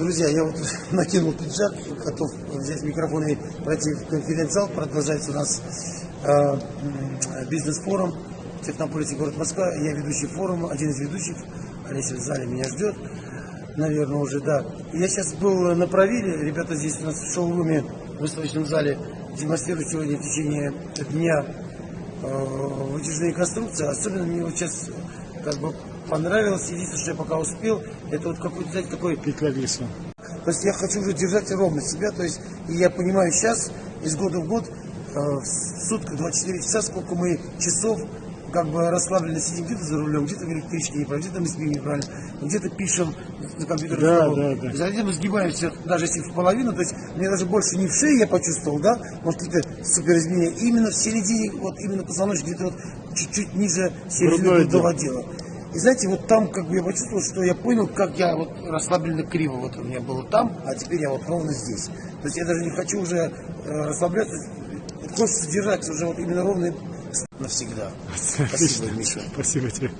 Друзья, я вот накинул пиджак, готов взять микрофон и пройти в конференц-зал. Продолжается у нас э, бизнес-форум Технополисе город Москва. Я ведущий форума, один из ведущих. Олеся в зале меня ждет. Наверное, уже, да. Я сейчас был на правиле. Ребята здесь у нас в шоуруме, в выставочном зале демонстрируют сегодня в течение дня э, вытяжные конструкции. Особенно мне вот сейчас как бы понравилось. Единственное, что я пока успел, это вот какой-то, знаете, такой Петля веса. то есть я хочу уже держать ровно себя, то есть и я понимаю сейчас, из года в год, э, в сутках 24 часа, сколько мы часов как бы расслабленно сидим где-то за рулем, где-то в электричке неправильно, где-то мы спим неправильно, где-то пишем на компьютере. Да, да, да. Затем мы сгибаемся, даже если в половину, то есть мне даже больше не в шее я почувствовал, да, может какие-то супер изменения, именно в середине, вот именно позвоночник, где-то вот чуть-чуть ниже середины грудного отдела. И знаете, вот там как бы я почувствовал, что я понял, как я вот расслабленно криво вот у меня было там, а теперь я вот ровно здесь. То есть я даже не хочу уже э, расслабляться, хочется держать уже вот именно ровно навсегда. Спасибо, Миша. Спасибо тебе.